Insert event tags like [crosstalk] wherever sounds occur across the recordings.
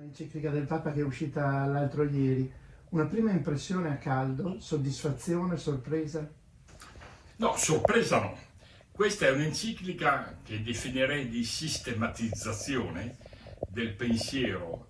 l'enciclica del Papa che è uscita l'altro ieri. Una prima impressione a caldo, soddisfazione, sorpresa? No, sorpresa no. Questa è un'enciclica che definirei di sistematizzazione del pensiero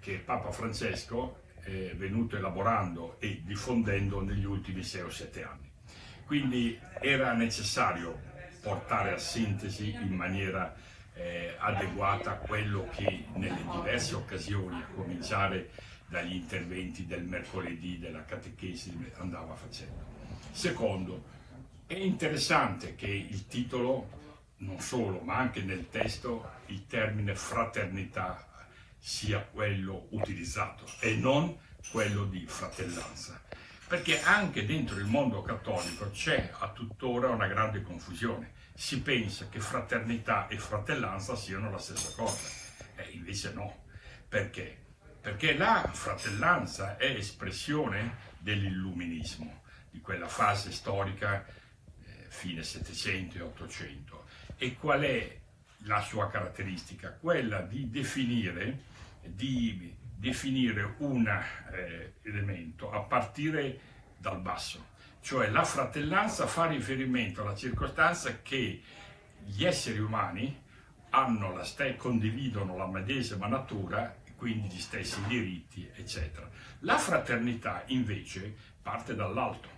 che Papa Francesco è venuto elaborando e diffondendo negli ultimi 6 o 7 anni. Quindi era necessario portare a sintesi in maniera eh, adeguata a quello che nelle diverse occasioni, a cominciare dagli interventi del mercoledì della catechesi, andava facendo. Secondo, è interessante che il titolo, non solo, ma anche nel testo, il termine fraternità sia quello utilizzato e non quello di fratellanza. Perché anche dentro il mondo cattolico c'è a tuttora una grande confusione. Si pensa che fraternità e fratellanza siano la stessa cosa. E invece no. Perché? Perché la fratellanza è espressione dell'illuminismo, di quella fase storica eh, fine 700 e 800. E qual è la sua caratteristica? Quella di definire, di definire un eh, elemento a partire dal basso, cioè la fratellanza fa riferimento alla circostanza che gli esseri umani la condividono la medesima natura, quindi gli stessi diritti, eccetera. La fraternità invece parte dall'alto,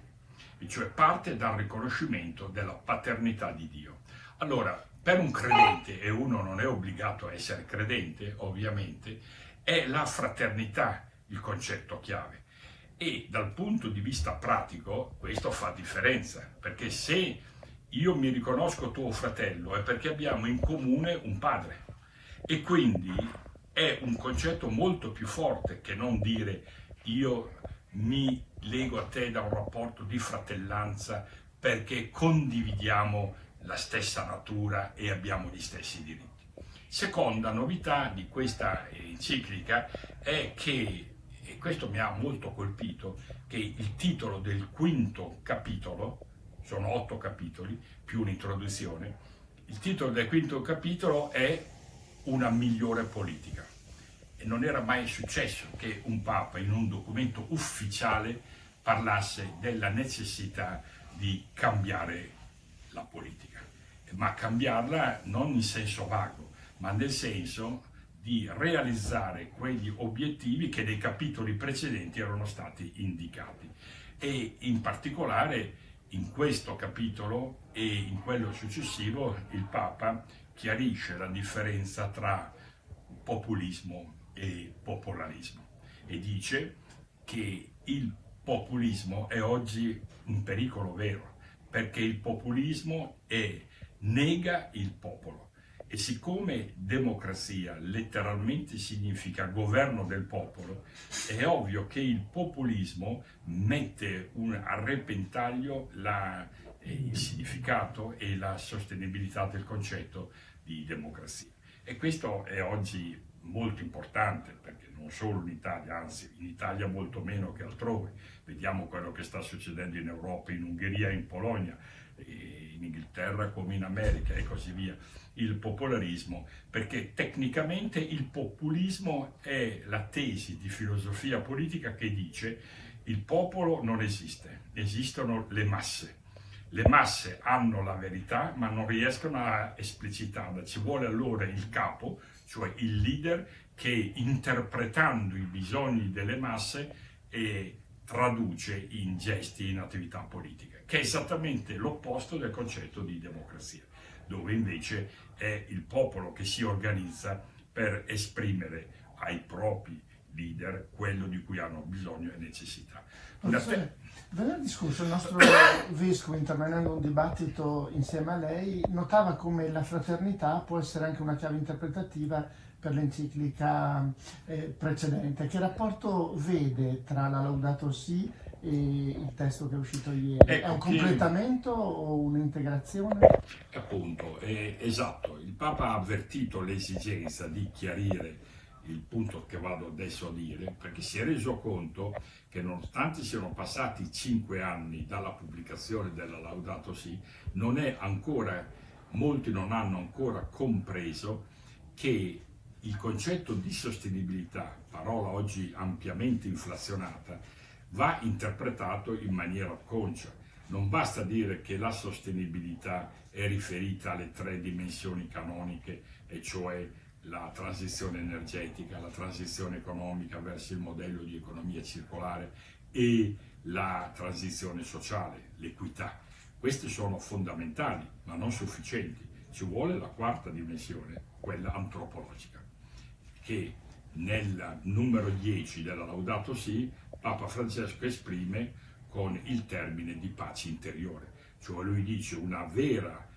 cioè parte dal riconoscimento della paternità di Dio. Allora, per un credente, e uno non è obbligato a essere credente, ovviamente, è la fraternità il concetto chiave. E dal punto di vista pratico questo fa differenza, perché se io mi riconosco tuo fratello è perché abbiamo in comune un padre. E quindi è un concetto molto più forte che non dire io mi lego a te da un rapporto di fratellanza perché condividiamo la stessa natura e abbiamo gli stessi diritti. Seconda novità di questa enciclica è che, questo mi ha molto colpito, che il titolo del quinto capitolo, sono otto capitoli più un'introduzione, il titolo del quinto capitolo è Una migliore politica. E non era mai successo che un Papa in un documento ufficiale parlasse della necessità di cambiare la politica, ma cambiarla non in senso vago, ma nel senso di realizzare quegli obiettivi che nei capitoli precedenti erano stati indicati. E in particolare in questo capitolo e in quello successivo il Papa chiarisce la differenza tra populismo e popolarismo e dice che il populismo è oggi un pericolo vero perché il populismo è, nega il popolo e siccome democrazia letteralmente significa governo del popolo, è ovvio che il populismo mette un, a repentaglio la, eh, il significato e la sostenibilità del concetto di democrazia. E questo è oggi molto importante perché non solo in Italia, anzi in Italia molto meno che altrove. Vediamo quello che sta succedendo in Europa, in Ungheria, in Polonia, in Inghilterra come in America e così via il popolarismo, perché tecnicamente il populismo è la tesi di filosofia politica che dice il popolo non esiste, esistono le masse. Le masse hanno la verità ma non riescono a esplicitarla, ci vuole allora il capo, cioè il leader che interpretando i bisogni delle masse e traduce in gesti, in attività politiche, che è esattamente l'opposto del concetto di democrazia dove invece è il popolo che si organizza per esprimere ai propri leader quello di cui hanno bisogno e necessità. Professore, venerdì scorso il nostro [coughs] vescovo, intervenendo in un dibattito insieme a lei, notava come la fraternità può essere anche una chiave interpretativa per l'enciclica eh, precedente. Che rapporto vede tra la Laudato Si il testo che è uscito ieri? Ecco, è un completamento che... o un'integrazione? Appunto, esatto. Il Papa ha avvertito l'esigenza di chiarire il punto che vado adesso a dire, perché si è reso conto che nonostante siano passati cinque anni dalla pubblicazione della Laudato Si, non è ancora, molti non hanno ancora compreso che il concetto di sostenibilità, parola oggi ampiamente inflazionata, va interpretato in maniera conscia. Non basta dire che la sostenibilità è riferita alle tre dimensioni canoniche, e cioè la transizione energetica, la transizione economica verso il modello di economia circolare e la transizione sociale, l'equità. Queste sono fondamentali, ma non sufficienti. Ci vuole la quarta dimensione, quella antropologica che nel numero 10 della Laudato Si Papa Francesco esprime con il termine di pace interiore, cioè lui dice una vera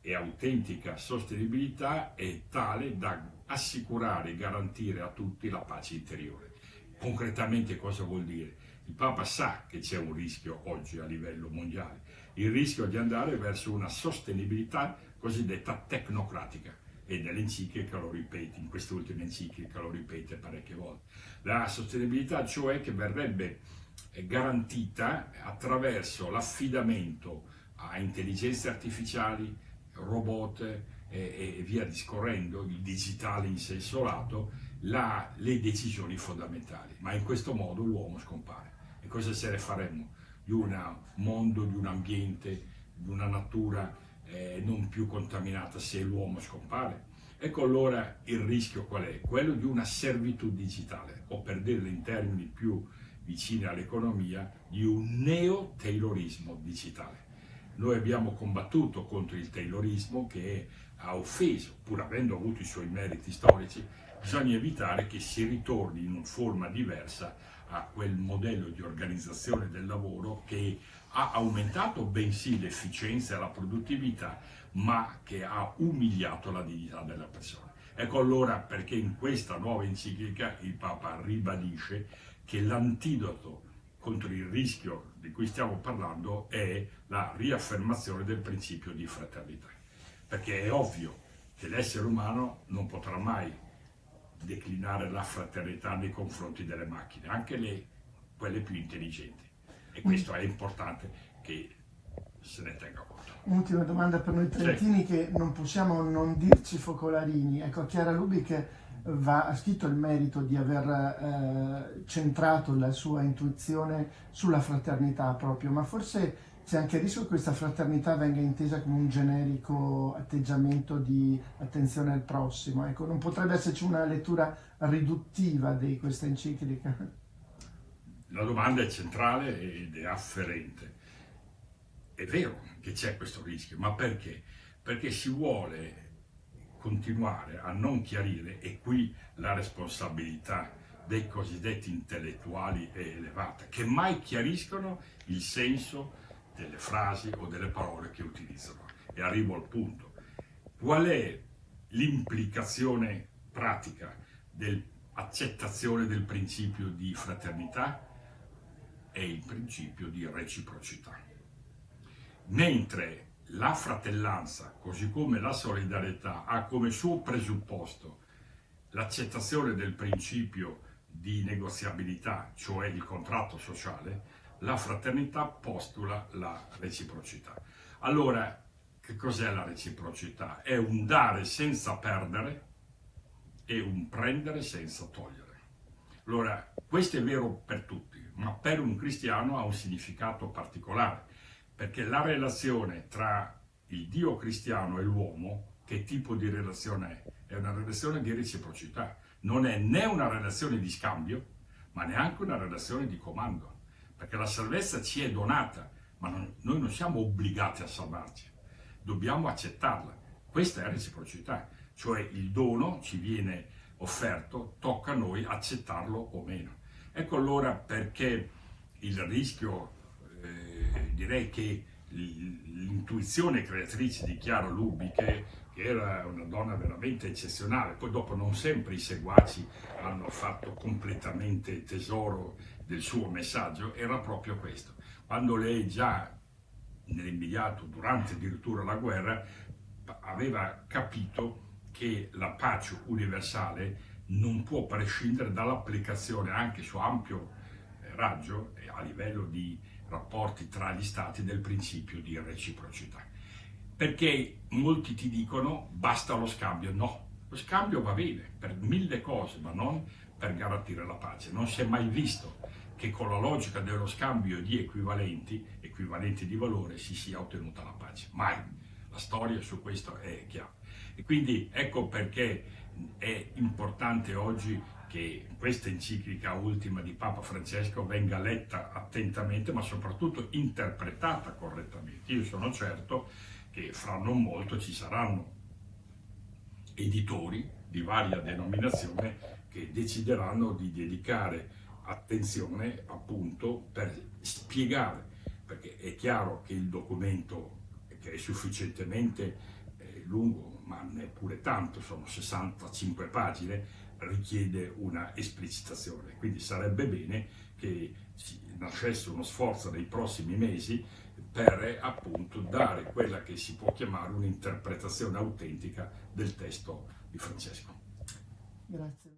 e autentica sostenibilità è tale da assicurare e garantire a tutti la pace interiore. Concretamente cosa vuol dire? Il Papa sa che c'è un rischio oggi a livello mondiale, il rischio di andare verso una sostenibilità cosiddetta tecnocratica, e nell'enciclica lo ripete, in quest'ultima enciclica lo ripete parecchie volte. La sostenibilità cioè che verrebbe eh, garantita attraverso l'affidamento a intelligenze artificiali, robot e, e, via discorrendo, il digitale in senso lato, la, le decisioni fondamentali. Ma in questo modo l'uomo scompare. E cosa se ne faremmo? Di un mondo, di un ambiente, di una natura eh, non più contaminata se l'uomo scompare. Ecco allora il rischio qual è? Quello di una servitù digitale, o per dirlo in termini più vicini all'economia, di un neo-taylorismo digitale. Noi abbiamo combattuto contro il taylorismo che ha offeso, pur avendo avuto i suoi meriti storici, bisogna evitare che si ritorni in una forma diversa a quel modello di organizzazione del lavoro che ha aumentato bensì l'efficienza e la produttività, ma che ha umiliato la dignità della persona. Ecco allora perché in questa nuova enciclica il Papa ribadisce che l'antidoto contro il rischio di cui stiamo parlando è la riaffermazione del principio di fraternità. Perché è ovvio che l'essere umano non potrà mai declinare la fraternità nei confronti delle macchine, anche le, quelle più intelligenti. E questo è importante che se ne tenga conto. Un'ultima domanda per noi trentini sì. che non possiamo non dirci focolarini. Ecco, Chiara Lubic va, scritto il merito di aver eh, centrato la sua intuizione sulla fraternità proprio, ma forse c'è anche il rischio che questa fraternità venga intesa come un generico atteggiamento di attenzione al prossimo. Ecco, non potrebbe esserci una lettura riduttiva di questa enciclica? La domanda è centrale ed è afferente. È vero che c'è questo rischio, ma perché? Perché si vuole continuare a non chiarire, e qui la responsabilità dei cosiddetti intellettuali è elevata, che mai chiariscono il senso delle frasi o delle parole che utilizzano. E arrivo al punto. Qual è l'implicazione pratica dell'accettazione del principio di fraternità? è il principio di reciprocità. Mentre la fratellanza, così come la solidarietà, ha come suo presupposto l'accettazione del principio di negoziabilità, cioè il contratto sociale, la fraternità postula la reciprocità. Allora, che cos'è la reciprocità? È un dare senza perdere e un prendere senza togliere. Allora, questo è vero per tutti, ma per un cristiano ha un significato particolare, perché la relazione tra il Dio cristiano e l'uomo, che tipo di relazione è? È una relazione di reciprocità, non è né una relazione di scambio, ma neanche una relazione di comando, perché la salvezza ci è donata, ma non, noi non siamo obbligati a salvarci, dobbiamo accettarla. Questa è reciprocità, cioè il dono ci viene offerto, tocca a noi accettarlo o meno. Ecco allora perché il rischio, direi che l'intuizione creatrice di Chiara Lubi, che, era una donna veramente eccezionale, poi dopo non sempre i seguaci hanno fatto completamente tesoro del suo messaggio, era proprio questo. Quando lei già nell'immediato, durante addirittura la guerra, aveva capito che la pace universale non può prescindere dall'applicazione anche su ampio eh, raggio e a livello di rapporti tra gli stati del principio di reciprocità. Perché molti ti dicono basta lo scambio, no, lo scambio va bene per mille cose, ma non per garantire la pace. Non si è mai visto che con la logica dello scambio di equivalenti, equivalenti di valore, si sia ottenuta la pace. Mai. La storia su questo è chiara. E quindi ecco perché è importante oggi che questa enciclica ultima di Papa Francesco venga letta attentamente, ma soprattutto interpretata correttamente. Io sono certo che fra non molto ci saranno editori di varia denominazione che decideranno di dedicare attenzione appunto per spiegare, perché è chiaro che il documento che è sufficientemente eh, lungo, ma neppure tanto, sono 65 pagine, richiede una esplicitazione. Quindi sarebbe bene che nascesse uno sforzo nei prossimi mesi per appunto dare quella che si può chiamare un'interpretazione autentica del testo di Francesco. Grazie.